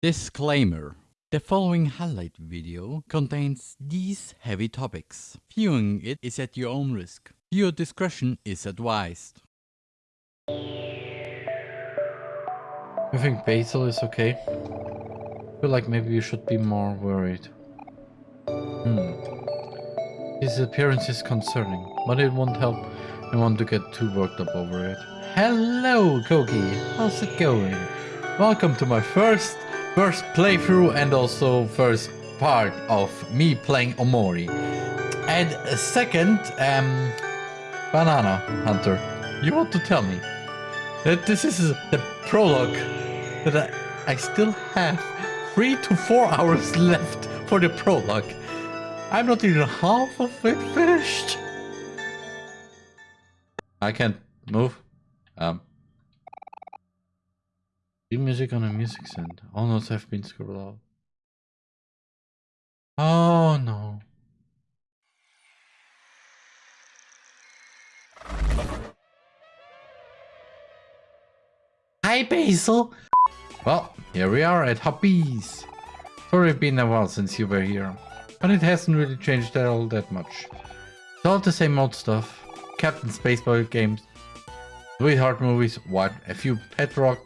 Disclaimer. The following highlight video contains these heavy topics. Viewing it is at your own risk. Viewer discretion is advised. I think Basil is okay. I feel like maybe you should be more worried. Hmm. His appearance is concerning, but it won't help anyone to get too worked up over it. Hello, Koki. How's it going? Welcome to my first first playthrough and also first part of me playing Omori. And second, um, Banana Hunter, you want to tell me that this is the prologue that I, I still have three to four hours left for the prologue. I'm not even half of it finished. I can't move. Um. New music on a music center. All notes have been scribbled out. Oh no. Hi Basil! Well, here we are at Hobbies. Sorry it's been a while since you were here, but it hasn't really changed at all that much. It's all the same old stuff. Captain Spaceboy games, sweetheart movies, what, a few pet rock.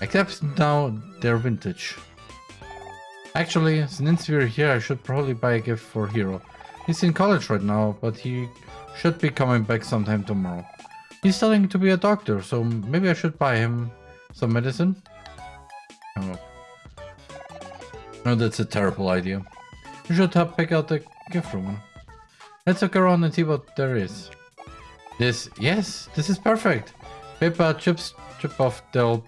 Except now they're vintage. Actually, since we're here, I should probably buy a gift for Hero. He's in college right now, but he should be coming back sometime tomorrow. He's studying to be a doctor, so maybe I should buy him some medicine? Oh. No, that's a terrible idea. You should help pick out the gift room. Let's look around and see what there is. This, yes, this is perfect. Papa Chip's chip off the old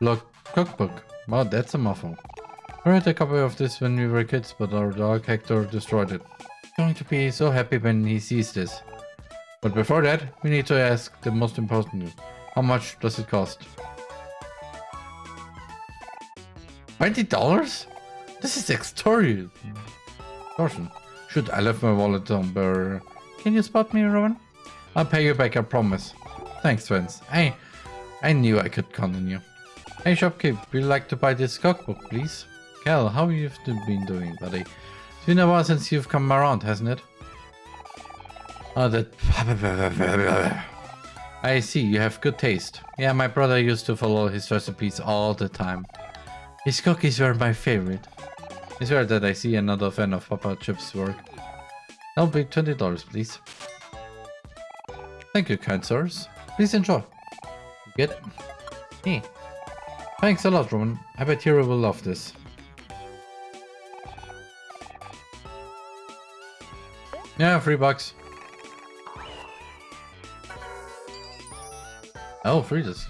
block cookbook. Wow, that's a muffle. We had a copy of this when we were kids, but our dog Hector destroyed it. He's going to be so happy when he sees this. But before that, we need to ask the most important How much does it cost? $20? This is extortion. Extortion. Shoot, I left my wallet on Burr. Can you spot me, Rowan? I'll pay you back, I promise. Thanks, friends. Hey, I knew I could count on you. Hey, shopkeep, would you like to buy this cookbook, please? Cal, how you've been doing, buddy? It's been a while since you've come around, hasn't it? Oh, that... I see, you have good taste. Yeah, my brother used to follow his recipes all the time. His cookies were my favorite. It's rare that I see another fan of Papa Chip's work. That'll be $20, please. Thank you, kind sirs. Please enjoy. Get? Hey. Thanks a lot, Roman. I bet Hero will love this. Yeah, three bucks. Oh, free this.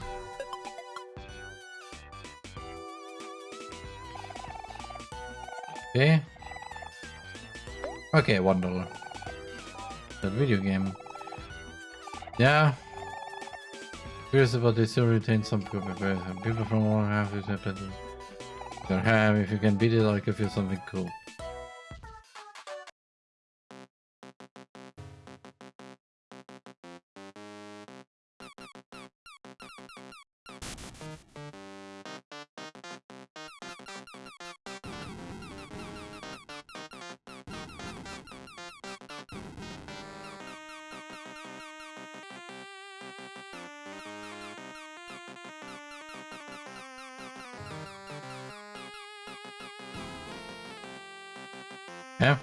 Okay. Okay, one dollar. That video game. Yeah. Curious about they still retain some people from one half is have if you can beat it I'll give you something cool. Yeah.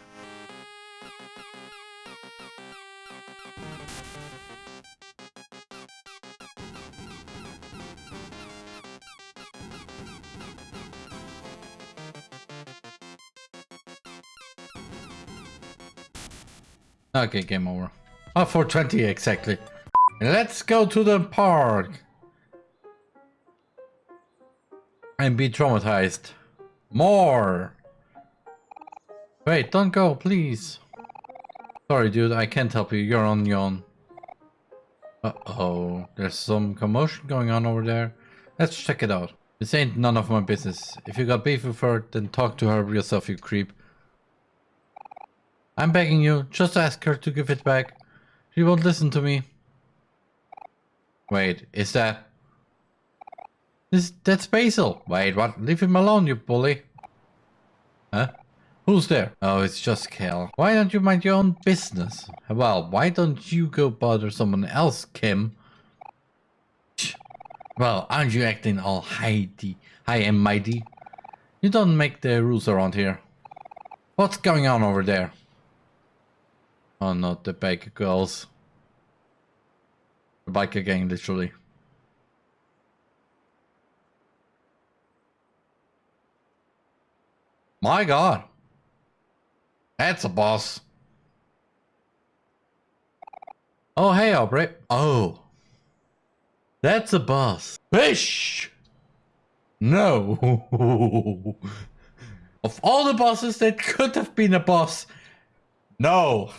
Okay, game over. Oh, 420 exactly. Let's go to the park. And be traumatized. More. Wait, don't go, please. Sorry, dude, I can't help you. You're on your own. Uh-oh. There's some commotion going on over there. Let's check it out. This ain't none of my business. If you got beef with her, then talk to her yourself, you creep. I'm begging you, just ask her to give it back. She won't listen to me. Wait, is that... This, that's Basil. Wait, what? Leave him alone, you bully. Huh? Who's there? Oh, it's just Kel. Why don't you mind your own business? Well, why don't you go bother someone else, Kim? Well, aren't you acting all high, high and mighty? You don't make the rules around here. What's going on over there? Oh, not the biker girls. The biker gang, literally. My god. That's a boss. Oh, hey, Aubrey. Oh. That's a boss. Fish! No. of all the bosses that could have been a boss, no.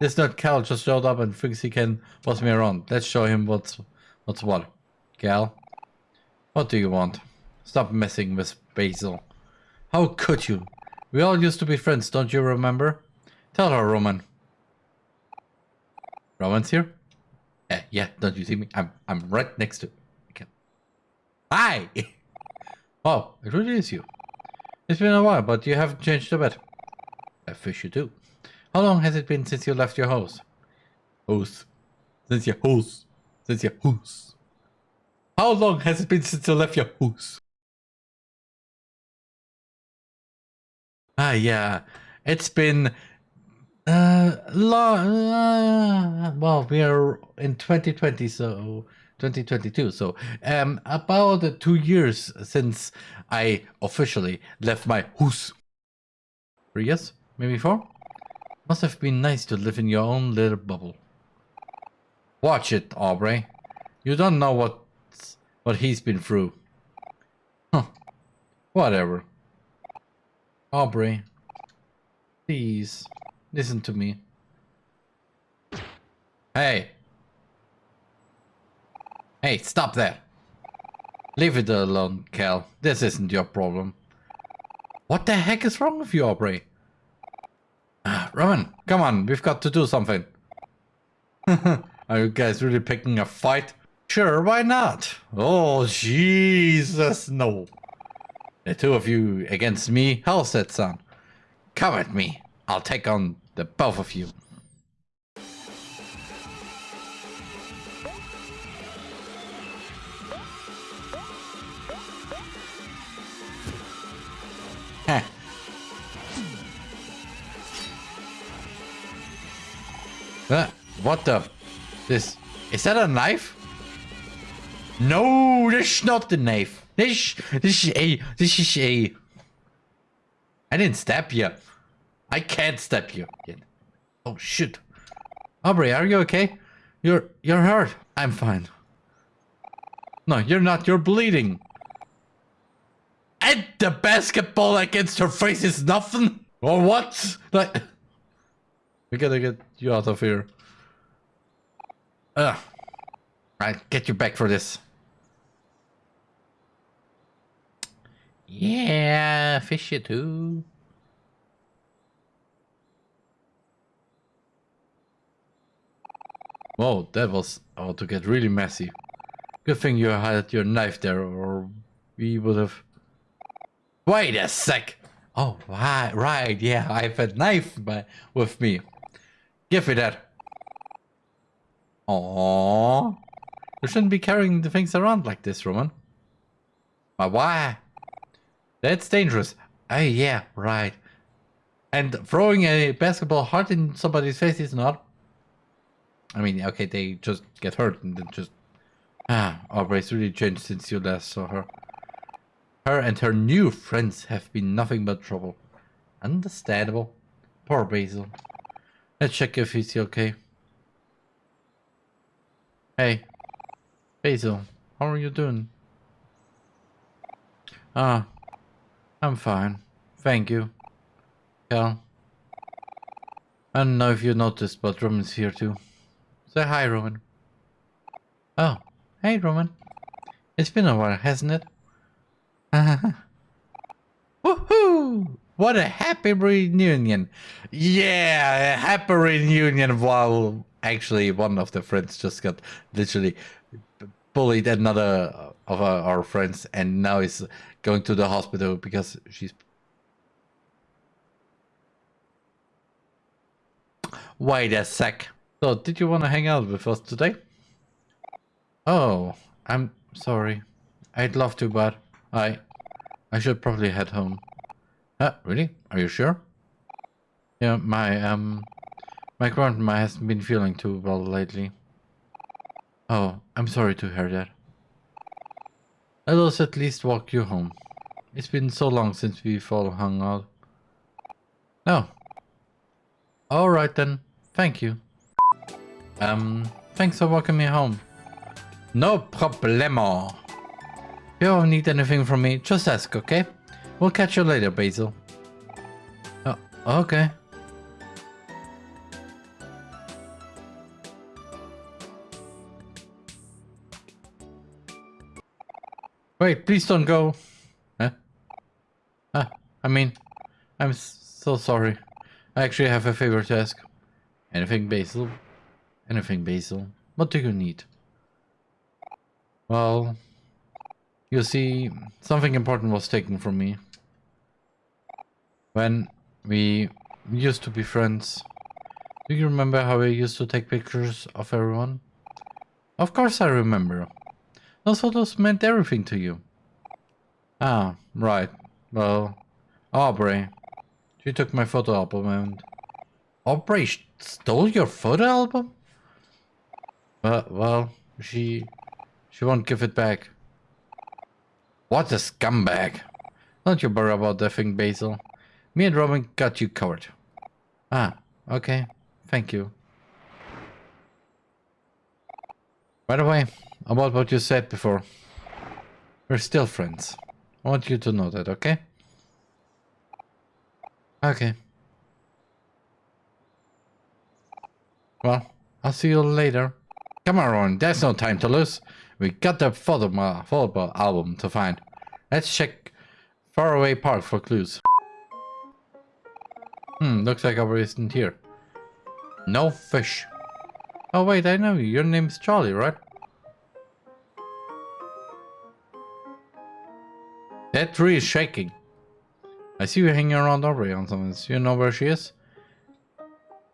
This nut Cal just showed up and thinks he can boss me around. Let's show him what's what's what. Cal, what do you want? Stop messing with Basil. How could you? We all used to be friends, don't you remember? Tell her, Roman. Roman's here? Yeah, yeah, don't you see me? I'm I'm right next to okay. Hi! oh, it really is you. It's been a while, but you haven't changed a bit. I fish you do. How long has it been since you left your house? House. Since your house. Since your house. How long has it been since you left your house? Ah, yeah. It's been uh long uh, well we are in 2020 so 2022 so um about two years since i officially left my house. Three years? Maybe four? Must have been nice to live in your own little bubble. Watch it aubrey. You don't know what what he's been through. Huh. Whatever Aubrey, please, listen to me. Hey. Hey, stop that. Leave it alone, Cal. This isn't your problem. What the heck is wrong with you, Aubrey? Ah, Roman, come on, we've got to do something. Are you guys really picking a fight? Sure, why not? Oh, Jesus, no. The two of you against me? How's that sound? Come at me. I'll take on the both of you. Uh, what the? This... Is that a knife? No, that's not the knife. This, this is A. This is A. I didn't stab you. I can't stab you. Oh shit. Aubrey, are you okay? You're you're hurt. I'm fine. No, you're not. You're bleeding. And the basketball against her face is nothing? Or what? Like, we gotta get you out of here. Ugh. Right, get you back for this. Yeah, fish it too. Whoa, that was about to get really messy. Good thing you had your knife there, or we would have... Wait a sec! Oh, right, right, yeah, I have a knife by, with me. Give me that. Aww. You shouldn't be carrying the things around like this, Roman. But why? That's dangerous. Oh, yeah, right. And throwing a basketball hard in somebody's face is not. I mean, okay, they just get hurt and then just. Ah, Aubrey's really changed since you last saw her. Her and her new friends have been nothing but trouble. Understandable. Poor Basil. Let's check if he's okay. Hey. Basil, how are you doing? Ah, I'm fine. Thank you. Cal. I don't know if you noticed, but Roman's here too. Say hi, Roman. Oh, hey, Roman. It's been a while, hasn't it? Woohoo! What a happy reunion! Yeah, a happy reunion while actually one of the friends just got literally bullied another of our, our friends and now is going to the hospital because she's Wait a sec. So, did you want to hang out with us today? Oh, I'm sorry. I'd love to, but I... I should probably head home. Uh, really? Are you sure? Yeah, my, um... My grandma hasn't been feeling too well lately. Oh, I'm sorry to hear that. Let us at least walk you home. It's been so long since we've all hung out. No. Alright then. Thank you. Um, thanks for walking me home. No problemo. If you ever need anything from me, just ask, okay? We'll catch you later, Basil. Oh, okay. Wait, please don't go. Huh? Ah, I mean, I'm so sorry. I actually have a favor to ask. Anything, Basil? Anything, Basil? What do you need? Well, you see, something important was taken from me. When we used to be friends, do you remember how I used to take pictures of everyone? Of course I remember. Those photos meant everything to you. Ah, right. Well, Aubrey. She took my photo album and... Aubrey stole your photo album? Well, well, she... She won't give it back. What a scumbag. Don't you worry about that thing, Basil. Me and Robin got you covered. Ah, okay. Thank you. By the way, about what you said before. We're still friends. I want you to know that, okay? Okay. Well, I'll see you later. Come on, Ron. There's no time to lose. We got the photo, photo album to find. Let's check Faraway Park for clues. Hmm, looks like our isn't here. No fish. Oh wait, I know you. Your name's Charlie, right? That tree is shaking. I see you hanging around Aubrey on something. You know where she is?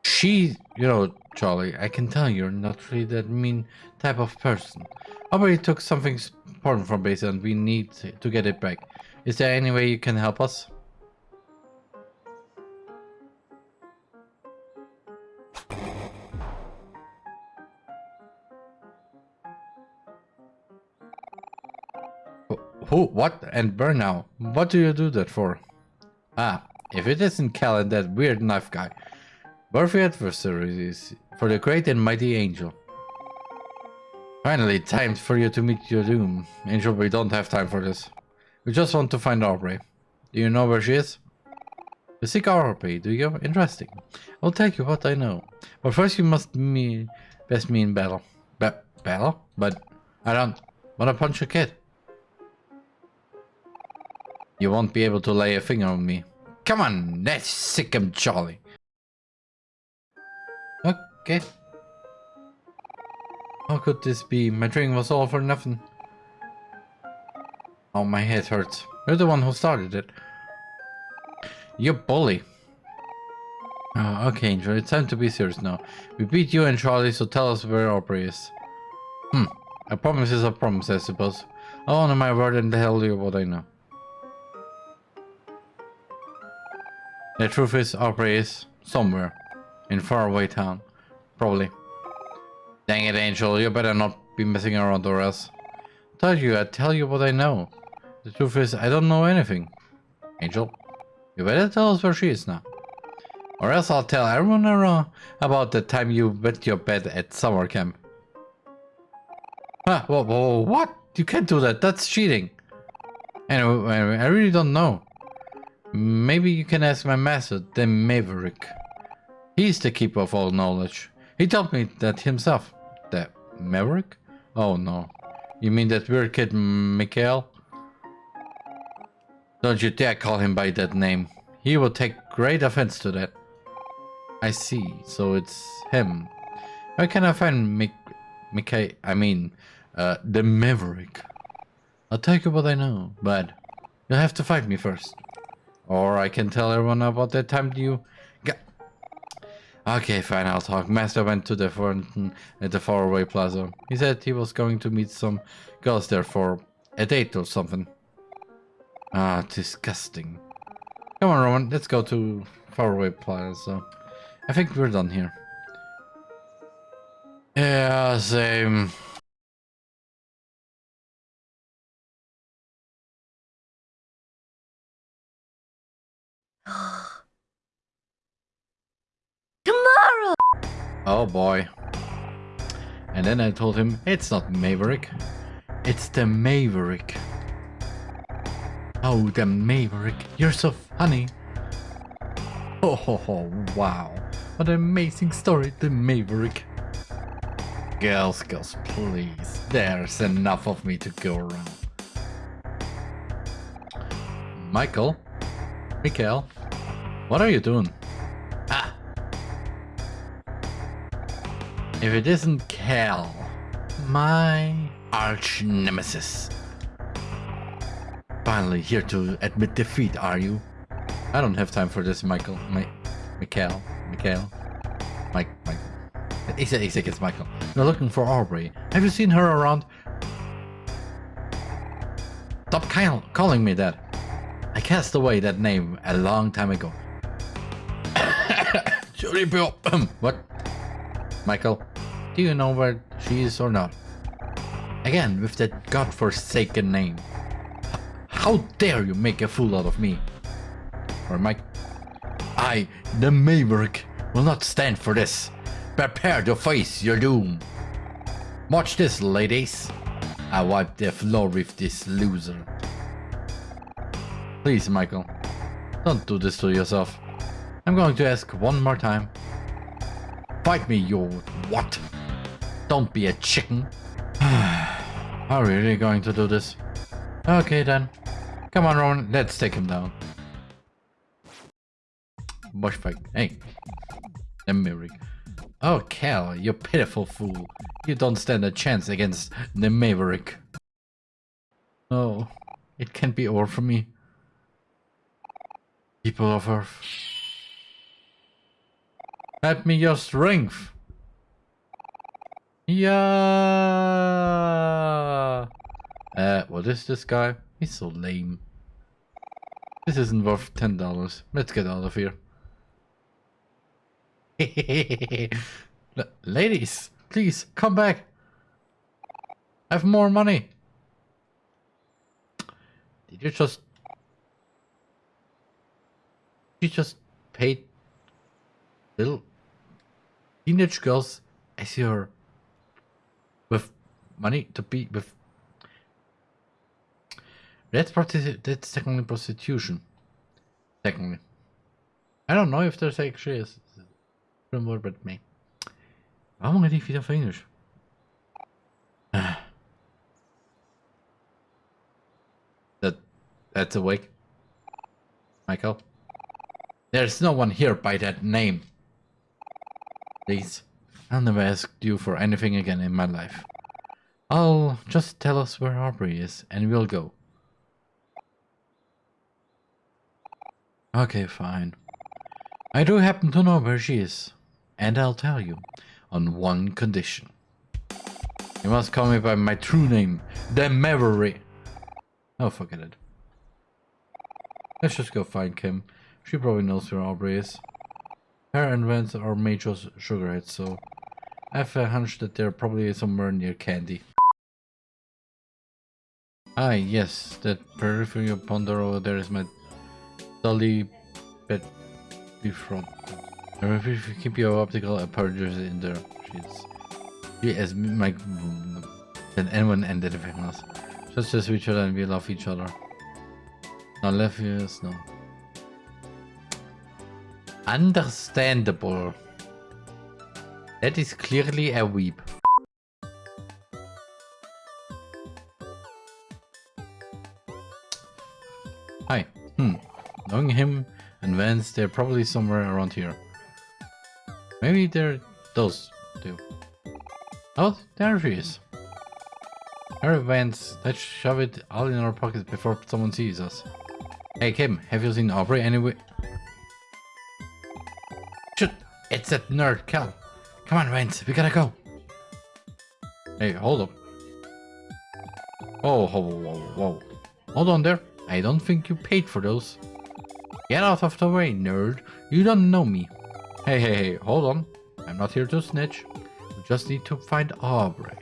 She, you know, Charlie, I can tell you're not really that mean type of person. Aubrey took something important from base and we need to get it back. Is there any way you can help us? Who? What? And burn now? What do you do that for? Ah, if it isn't Callan, that weird knife guy. Worthy adversaries for the great and mighty Angel. Finally, time for you to meet your doom. Angel, we don't have time for this. We just want to find Aubrey. Do you know where she is? You seek Aubrey, do you? Interesting. I'll tell you what I know. But first you must me best me in battle. Ba battle? But I don't want to punch a kid. You won't be able to lay a finger on me. Come on, let's sick him Charlie. Okay. How could this be? My drink was all for nothing. Oh, my head hurts. You're the one who started it. You bully. Oh, okay, Angel, it's time to be serious now. We beat you and Charlie, so tell us where Aubrey is. Hmm, a promise is a promise, I suppose. I'll honor my word and tell you what I know. The truth is, Aubrey is somewhere in faraway town. Probably. Dang it, Angel, you better not be messing around or else. I Told you, I tell you what I know. The truth is, I don't know anything. Angel, you better tell us where she is now. Or else I'll tell everyone around about the time you wet your bed at summer camp. Ah, whoa, whoa, what? You can't do that, that's cheating. Anyway, I really don't know. Maybe you can ask my master, the Maverick. He's the keeper of all knowledge. He told me that himself. The Maverick? Oh no. You mean that weird kid Mikhail? Don't you dare call him by that name. He will take great offense to that. I see. So it's him. Where can I find Mik... Mikhail... I mean... Uh, the Maverick. I'll tell you what I know, but you'll have to fight me first. Or I can tell everyone about that time you got... Okay, fine, I'll talk. Master went to the fountain at the faraway plaza. He said he was going to meet some girls there for a date or something. Ah, disgusting. Come on, Roman, let's go to faraway plaza. I think we're done here. Yeah, same. Tomorrow! Oh boy. And then I told him, it's not Maverick. It's the Maverick. Oh, the Maverick. You're so funny. Oh, wow. What an amazing story, the Maverick. Girls, girls, please. There's enough of me to go around. Michael? Mikael? What are you doing? Ah! If it isn't Cal, my arch nemesis. Finally here to admit defeat, are you? I don't have time for this, Michael. My. Mike. Michael. He said, he said it's Michael. We're looking for Aubrey. Have you seen her around? Stop Kyle calling me that. I cast away that name a long time ago. What? Michael, do you know where she is or not? Again, with that godforsaken name. How dare you make a fool out of me? Or Mike? I, the Maverick, will not stand for this. Prepare to face your doom. Watch this, ladies. I wipe the floor with this loser. Please, Michael. Don't do this to yourself. I'm going to ask one more time. Fight me, you what? Don't be a chicken. Are we really going to do this? Okay then. Come on, Rowan, let's take him down. Bush fight. Hey. The Maverick. Oh, Cal, you pitiful fool. You don't stand a chance against the Maverick. Oh, it can't be over for me. People of Earth. Help me your strength. Yeah. Uh, what is this guy? He's so lame. This isn't worth ten dollars. Let's get out of here. Ladies, please come back. I have more money. Did you just... You just paid little teenage girls as your... with money to be with... That's, that's technically prostitution. Technically. I don't know if there's actually a word with me. Rede ich wieder auf Englisch? That that's awake. Michael. There's no one here by that name. Please. I'll never ask you for anything again in my life. I'll just tell us where Aubrey is and we'll go. Okay, fine. I do happen to know where she is. And I'll tell you, on one condition. You must call me by my true name, the Maverick. Oh, forget it. Let's just go find Kim. She probably knows where Aubrey is. Her and Vance are major sugarheads, so I have a hunch that they're probably somewhere near Candy. Ah, yes, that peripheral ponder over there is my dolly bed before. Remember if you keep your optical apertures in there, she's she as my than anyone and anything else. Just as each other and we love each other. Now left ears, no. Understandable. That is clearly a weep. Hi. Hmm. Knowing him and Vance, they're probably somewhere around here. Maybe they're those two. Oh, there she is. Hurry, Vance. Let's shove it all in our pockets before someone sees us. Hey, Kim, have you seen Aubrey anyway? It's that nerd, Cal. Come on, Vance, we gotta go. Hey, hold up. Oh, whoa, whoa, whoa. Hold on there. I don't think you paid for those. Get out of the way, nerd. You don't know me. Hey, hey, hey, hold on. I'm not here to snitch. We just need to find Aubrey.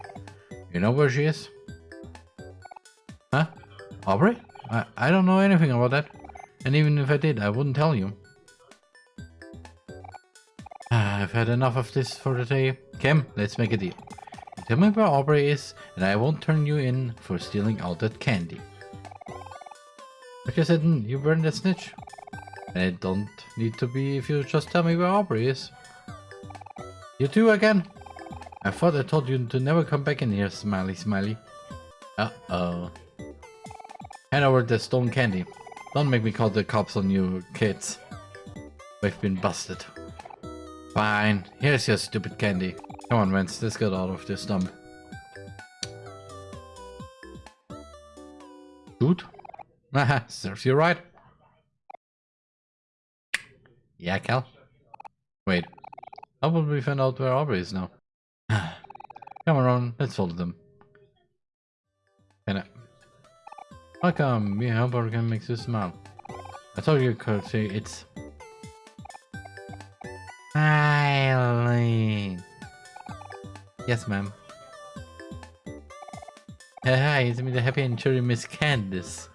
You know where she is? Huh? Aubrey? I, I don't know anything about that. And even if I did, I wouldn't tell you. I've had enough of this for the day. Kim, let's make a deal. You tell me where Aubrey is, and I won't turn you in for stealing all that candy. Like I said, you burned that snitch. And it don't need to be if you just tell me where Aubrey is. You too again? I thought I told you to never come back in here, smiley smiley. Uh-oh. Hand over the stone candy. Don't make me call the cops on you kids. We've been busted. Fine, here's your stupid candy. Come on, Vince. let's get out of this dump. Dude? Haha, serves you right. Yeah, Cal? Wait, how will we find out where Aubrey is now? Come on, let's follow them. Can I? How come me and Aubrey can make you smile? I told you could it's... Eileen. Yes, ma'am. Hi, it's me, the happy and cheery Miss Candice.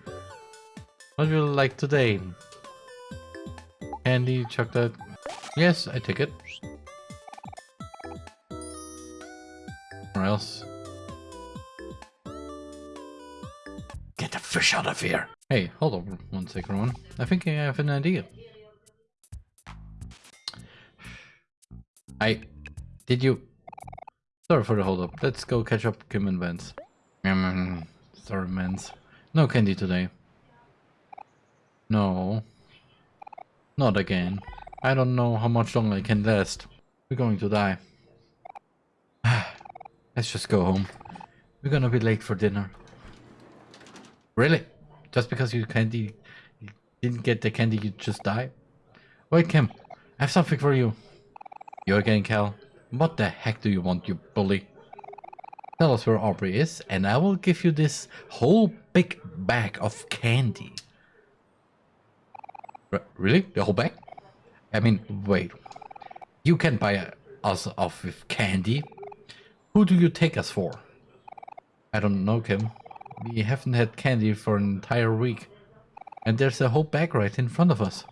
What will you like today? Candy, chocolate. Yes, I take it. Or else. Get the fish out of here. Hey, hold on one second, one. I think I have an idea. I... Did you... Sorry for the hold up. Let's go catch up Kim and Vance. Mm, sorry, Vance. No candy today. No. Not again. I don't know how much longer I can last. We're going to die. Let's just go home. We're gonna be late for dinner. Really? Just because you candy you didn't get the candy you just die? Wait Kim, I have something for you. You again Cal? What the heck do you want you bully? Tell us where Aubrey is and I will give you this whole big bag of candy. R really? The whole bag? I mean, wait. You can buy us off with candy. Who do you take us for? I don't know, Kim. We haven't had candy for an entire week. And there's a whole bag right in front of us.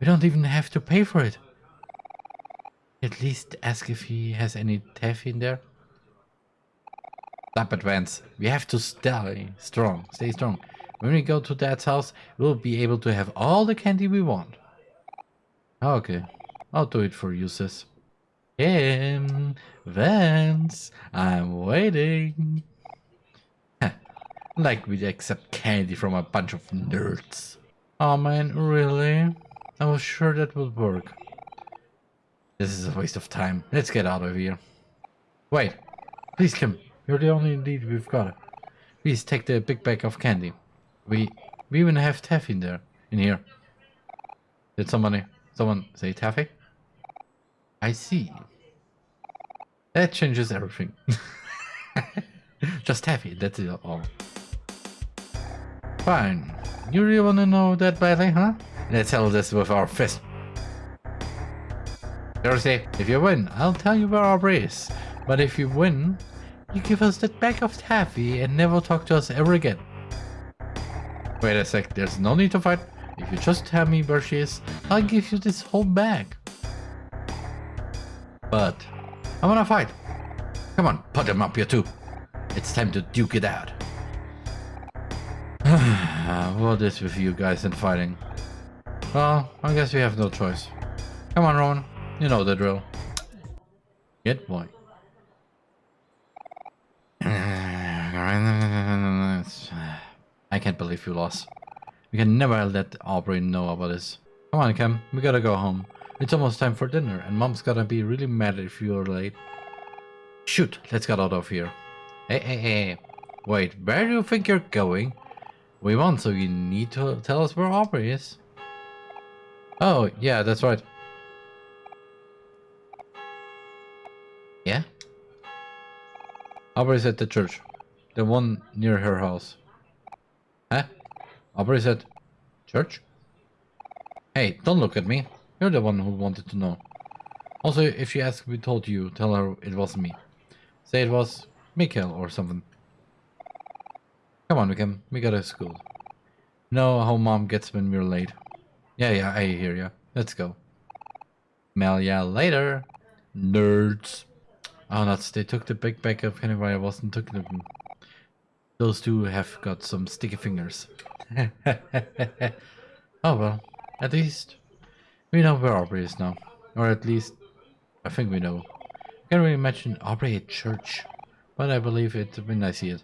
We don't even have to pay for it. At least ask if he has any taffy in there. Stop it, Vance. We have to stay strong. Stay strong. When we go to Dad's house, we'll be able to have all the candy we want. Ah, okay. I'll do it for you, sis. Kim, Vance, I'm waiting. like we accept candy from a bunch of nerds. Oh man, really? I was sure that would work. This is a waste of time. Let's get out of here. Wait, please Kim, you're the only lead we've got. Please take the big bag of candy. We we even have taffy in there, in here. Did somebody, someone say taffy? I see. That changes everything. Just taffy, that's it all. Fine. You really wanna know that badly, huh? Let's settle this with our fist. Thursday, if you win, I'll tell you where Aubrey is. But if you win, you give us that bag of taffy and never talk to us ever again. Wait a sec, there's no need to fight. If you just tell me where she is, I'll give you this whole bag. But I wanna fight. Come on, put him up here too. It's time to duke it out. what is with you guys and fighting? Well, I guess we have no choice. Come on, Rowan. You know the drill. Get boy. I can't believe you lost. We can never let Aubrey know about this. Come on, Cam. We gotta go home. It's almost time for dinner, and Mom's gonna be really mad if you're late. Shoot, let's get out of here. Hey, hey, hey. Wait, where do you think you're going? We won, so you need to tell us where Aubrey is. Oh, yeah, that's right. Yeah? Aubrey's at the church. The one near her house. Huh? Aubrey's at church? Hey, don't look at me. You're the one who wanted to know. Also, if she asks we told you, tell her it wasn't me. Say it was Mikhail or something. Come on, Wickham. We gotta school. Know how mom gets when we're late. Yeah, yeah, I hear ya. Let's go. Mail ya later. Nerds. Ah, oh, nuts. They took the big bag of while I wasn't taking them. Those two have got some sticky fingers. oh well, at least we know where Aubrey is now. Or at least, I think we know. I Can't really imagine Aubrey at church, but I believe it when I see it.